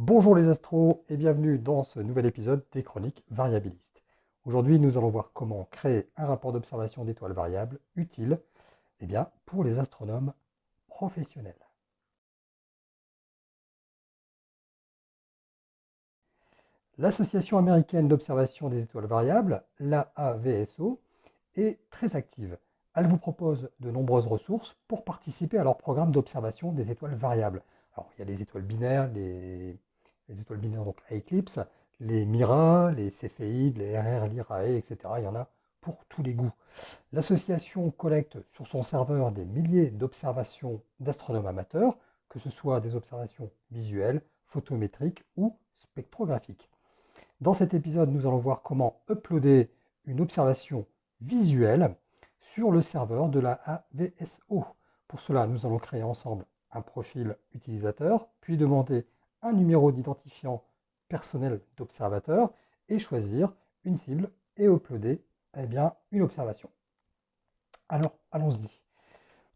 Bonjour les astros et bienvenue dans ce nouvel épisode des chroniques variabilistes. Aujourd'hui, nous allons voir comment créer un rapport d'observation d'étoiles variables utile eh bien, pour les astronomes professionnels. L'Association américaine d'observation des étoiles variables, l'AAVSO, est très active. Elle vous propose de nombreuses ressources pour participer à leur programme d'observation des étoiles variables. Alors, il y a les étoiles binaires, les, étoiles binaires donc à éclipse, les MIRA, les Céphéides, les RR, l'IRAE, etc. Il y en a pour tous les goûts. L'association collecte sur son serveur des milliers d'observations d'astronomes amateurs, que ce soit des observations visuelles, photométriques ou spectrographiques. Dans cet épisode, nous allons voir comment uploader une observation visuelle sur le serveur de la AVSO. Pour cela, nous allons créer ensemble un profil utilisateur, puis demander un numéro d'identifiant personnel d'observateur et choisir une cible et uploader eh bien, une observation. Alors, allons-y.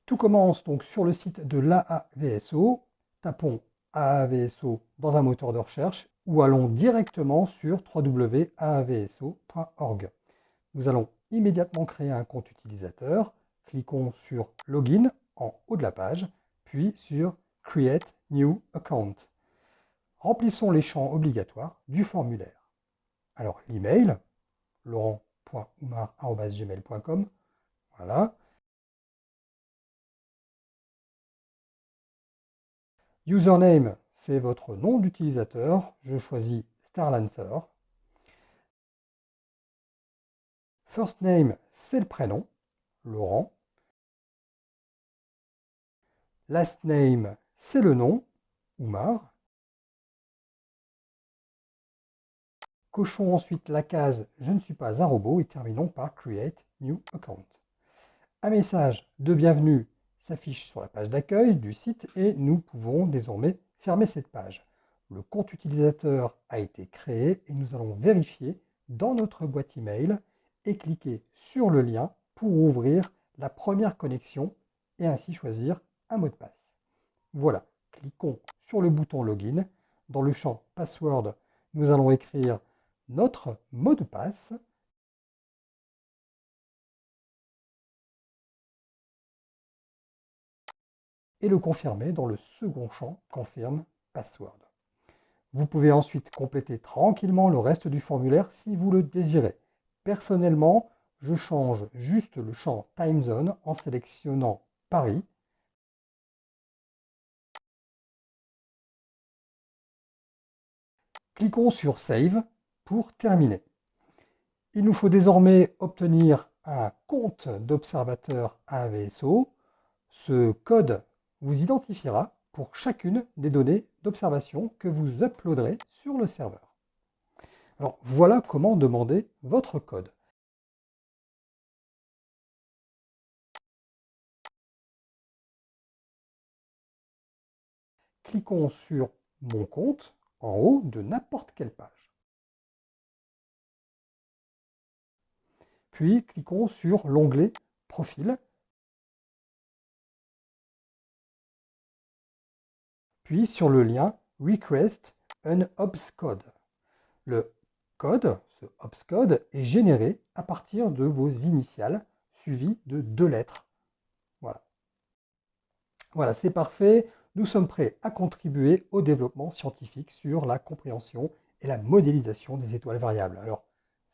Tout commence donc sur le site de l'AAVSO. Tapons AAVSO dans un moteur de recherche ou allons directement sur www.aavso.org. Nous allons immédiatement créer un compte utilisateur. Cliquons sur Login en haut de la page, puis sur Create New Account. Remplissons les champs obligatoires du formulaire. Alors l'email, laurent.oumar.gmail.com, voilà. Username, c'est votre nom d'utilisateur. Je choisis Starlancer. First name, c'est le prénom, Laurent. Last name, c'est le nom, Oumar. Cochons ensuite la case « Je ne suis pas un robot » et terminons par « Create New Account ». Un message de bienvenue s'affiche sur la page d'accueil du site et nous pouvons désormais fermer cette page. Le compte utilisateur a été créé et nous allons vérifier dans notre boîte email et cliquer sur le lien pour ouvrir la première connexion et ainsi choisir un mot de passe. Voilà, cliquons sur le bouton Login. Dans le champ Password, nous allons écrire notre mot de passe et le confirmer dans le second champ Confirme Password. Vous pouvez ensuite compléter tranquillement le reste du formulaire si vous le désirez. Personnellement, je change juste le champ Time Zone en sélectionnant Paris. Cliquons sur Save pour terminer. Il nous faut désormais obtenir un compte d'observateur AVSO. Ce code vous identifiera pour chacune des données d'observation que vous uploaderez sur le serveur. Alors voilà comment demander votre code. Cliquons sur Mon compte en haut de n'importe quelle page. Puis cliquons sur l'onglet Profil puis sur le lien Request an code. Le code, ce code, est généré à partir de vos initiales suivies de deux lettres. Voilà. Voilà, c'est parfait. Nous sommes prêts à contribuer au développement scientifique sur la compréhension et la modélisation des étoiles variables. Alors,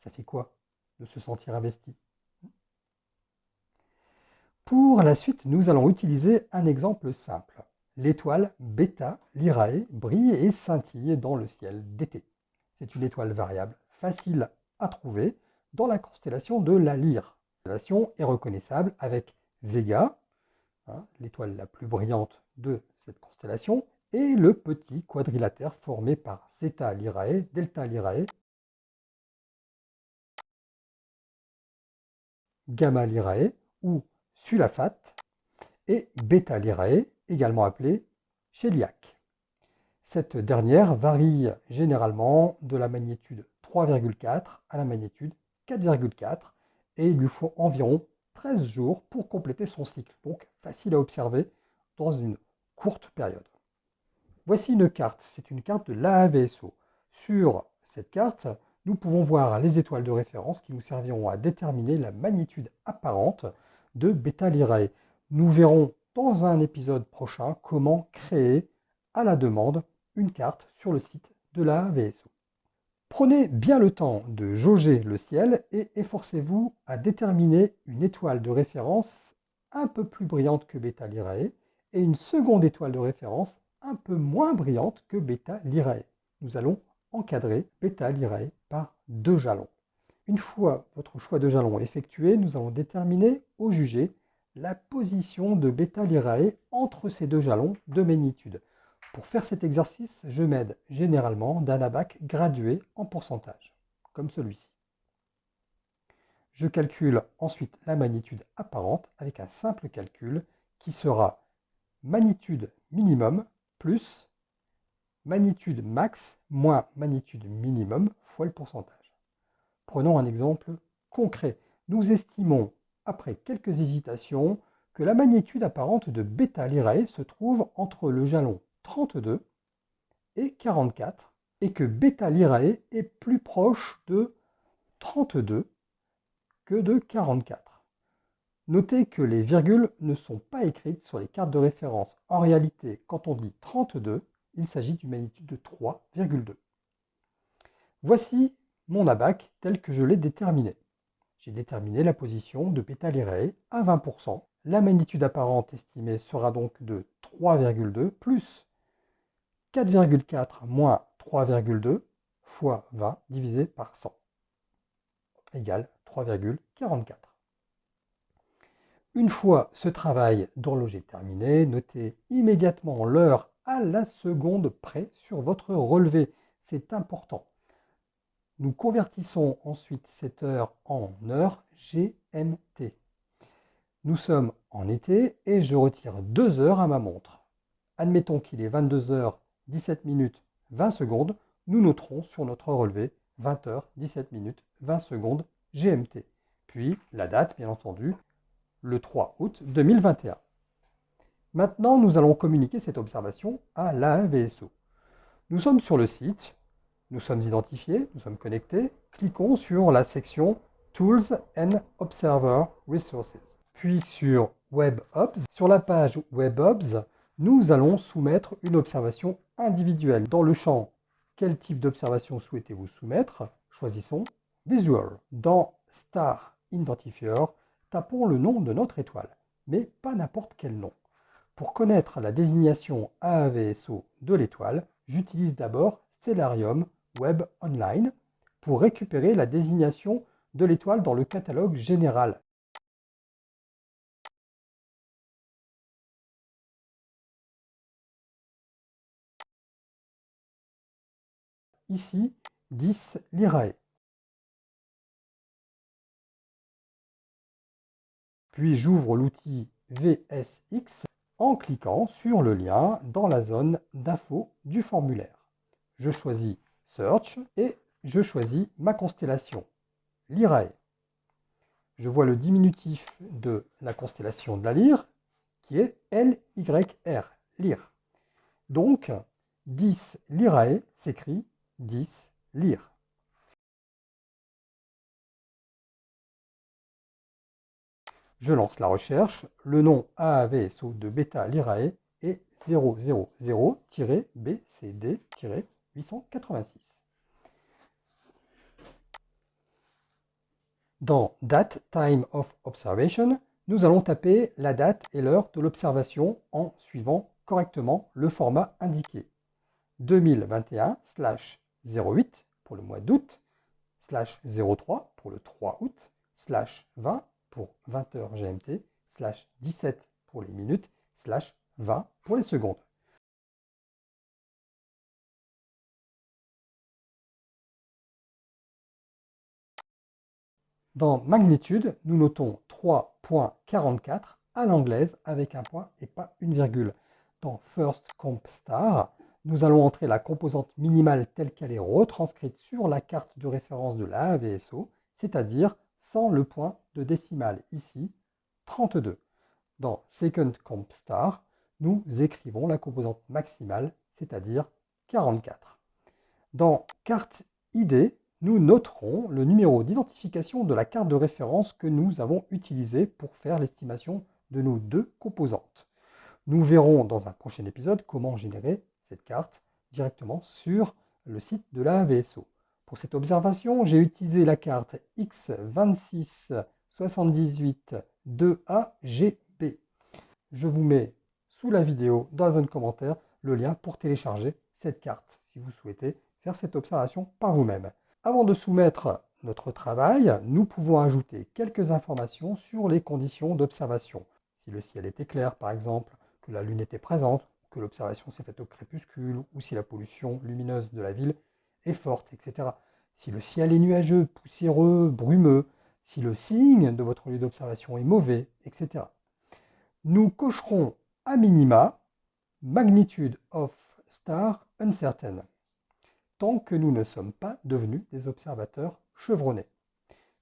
ça fait quoi? De se sentir investi Pour la suite, nous allons utiliser un exemple simple l'étoile Beta Lyrae brille et scintille dans le ciel d'été. C'est une étoile variable facile à trouver dans la constellation de la Lyre. La constellation est reconnaissable avec Vega, hein, l'étoile la plus brillante de cette constellation, et le petit quadrilatère formé par Zeta Lyrae, Delta Lyrae, Gamma Lyrae ou Sulafate et Beta Lyrae, également appelée Cheliac. Cette dernière varie généralement de la magnitude 3,4 à la magnitude 4,4 et il lui faut environ 13 jours pour compléter son cycle, donc facile à observer dans une courte période. Voici une carte, c'est une carte de l'AVSO. Sur cette carte, nous pouvons voir les étoiles de référence qui nous serviront à déterminer la magnitude apparente de bêta Lyrae. Nous verrons dans un épisode prochain comment créer à la demande une carte sur le site de la VSO. Prenez bien le temps de jauger le ciel et efforcez-vous à déterminer une étoile de référence un peu plus brillante que Beta Lyrae et une seconde étoile de référence un peu moins brillante que Beta Lyrae. Nous allons encadrer Beta Lyrae deux jalons. Une fois votre choix de jalon effectué, nous allons déterminer au jugé la position de bêta Lyrae entre ces deux jalons de magnitude. Pour faire cet exercice, je m'aide généralement d'un abac gradué en pourcentage, comme celui-ci. Je calcule ensuite la magnitude apparente avec un simple calcul qui sera magnitude minimum plus magnitude max moins magnitude minimum fois le pourcentage. Prenons un exemple concret. Nous estimons après quelques hésitations, que la magnitude apparente de bêta Lyrae se trouve entre le jalon 32 et 44, et que bêta Lyrae est plus proche de 32 que de 44. Notez que les virgules ne sont pas écrites sur les cartes de référence. En réalité, quand on dit 32, il s'agit d'une magnitude de 3,2. Voici mon abac tel que je l'ai déterminé j'ai déterminé la position de bêta Lyrae à 20%. La magnitude apparente estimée sera donc de 3,2 plus 4,4 moins 3,2 fois 20 divisé par 100 égale 3,44. Une fois ce travail d'horloger terminé, notez immédiatement l'heure à la seconde près sur votre relevé. C'est important. Nous convertissons ensuite cette heure en heure GMT. Nous sommes en été et je retire 2 heures à ma montre. Admettons qu'il est 22 heures 17 minutes 20 secondes. Nous noterons sur notre relevé 20 heures 17 minutes 20 secondes GMT. Puis la date, bien entendu, le 3 août 2021. Maintenant, nous allons communiquer cette observation à l'AVSO. Nous sommes sur le site, nous sommes identifiés, nous sommes connectés. Cliquons sur la section Tools and Observer Resources. Puis sur WebObs. Sur la page WebObs, nous allons soumettre une observation individuelle. Dans le champ Quel type d'observation souhaitez-vous soumettre? Choisissons Visual. Dans Star Identifier, tapons le nom de notre étoile, mais pas n'importe quel nom. Pour connaître la désignation AAVSO de l'étoile, j'utilise d'abord Stellarium Web Online pour récupérer la désignation de l'étoile dans le catalogue général. Ici, 10 Lyrae. Puis j'ouvre l'outil VSX en cliquant sur le lien dans la zone d'info du formulaire. Je choisis Search, et je choisis ma constellation, Lyrae. Je vois le diminutif de la constellation de la lyre, qui est LYR, lyre. Donc, 10 Lyrae s'écrit 10 lyre. Je lance la recherche. Le nom AAVSO de bêta Lyrae est 000-BCD- 886. Dans Date Time of Observation, nous allons taper la date et l'heure de l'observation en suivant correctement le format indiqué. 2021 08 pour le mois d'août, slash 03 pour le 3 août, slash 20 pour 20h GMT, slash 17 pour les minutes, slash 20 pour les secondes. Dans magnitude, nous notons 3.44 à l'anglaise avec un point et pas une virgule. Dans First Comp Star, nous allons entrer la composante minimale telle qu'elle est retranscrite sur la carte de référence de la c'est-à-dire sans le point de décimale, ici 32. Dans Second Comp Star, nous écrivons la composante maximale, c'est-à-dire 44. Dans carte ID, nous noterons le numéro d'identification de la carte de référence que nous avons utilisée pour faire l'estimation de nos deux composantes. Nous verrons dans un prochain épisode comment générer cette carte directement sur le site de la VSO. Pour cette observation, j'ai utilisé la carte X26782AGB. Je vous mets sous la vidéo, dans la zone commentaire, le lien pour télécharger cette carte si vous souhaitez faire cette observation par vous-même. Avant de soumettre notre travail, nous pouvons ajouter quelques informations sur les conditions d'observation. Si le ciel était clair, par exemple, que la lune était présente, que l'observation s'est faite au crépuscule, ou si la pollution lumineuse de la ville est forte, etc. Si le ciel est nuageux, poussiéreux, brumeux, si le signe de votre lieu d'observation est mauvais, etc. Nous cocherons à minima magnitude of star uncertain, tant que nous ne sommes pas devenus des observateurs chevronnés.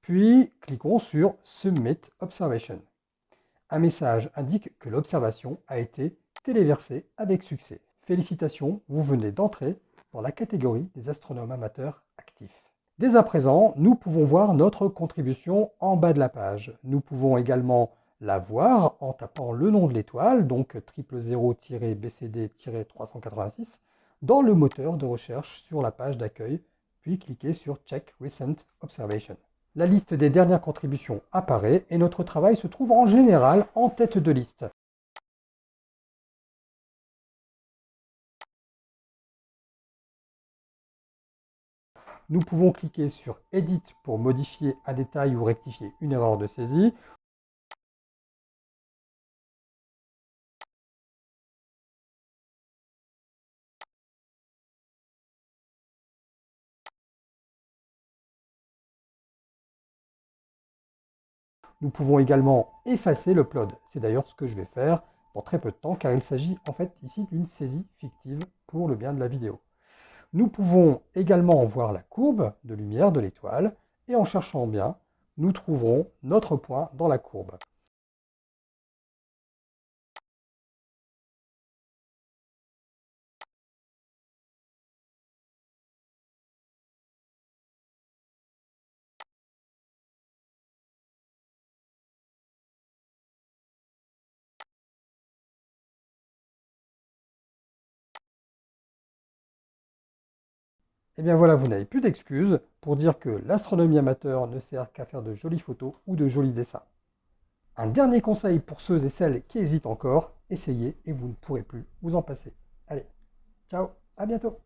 Puis, cliquons sur Submit Observation. Un message indique que l'observation a été téléversée avec succès. Félicitations, vous venez d'entrer dans la catégorie des astronomes amateurs actifs. Dès à présent, nous pouvons voir notre contribution en bas de la page. Nous pouvons également la voir en tapant le nom de l'étoile, donc 000-BCD-386, dans le moteur de recherche sur la page d'accueil, puis cliquer sur Check Recent Observation. La liste des dernières contributions apparaît et notre travail se trouve en général en tête de liste. Nous pouvons cliquer sur Edit pour modifier un détail ou rectifier une erreur de saisie. Nous pouvons également effacer l'upload. C'est d'ailleurs ce que je vais faire dans très peu de temps, car il s'agit en fait ici d'une saisie fictive pour le bien de la vidéo. Nous pouvons également voir la courbe de lumière de l'étoile, et en cherchant bien, nous trouverons notre point dans la courbe. Eh bien voilà, vous n'avez plus d'excuses pour dire que l'astronomie amateur ne sert qu'à faire de jolies photos ou de jolis dessins. Un dernier conseil pour ceux et celles qui hésitent encore, essayez et vous ne pourrez plus vous en passer. Allez, ciao, à bientôt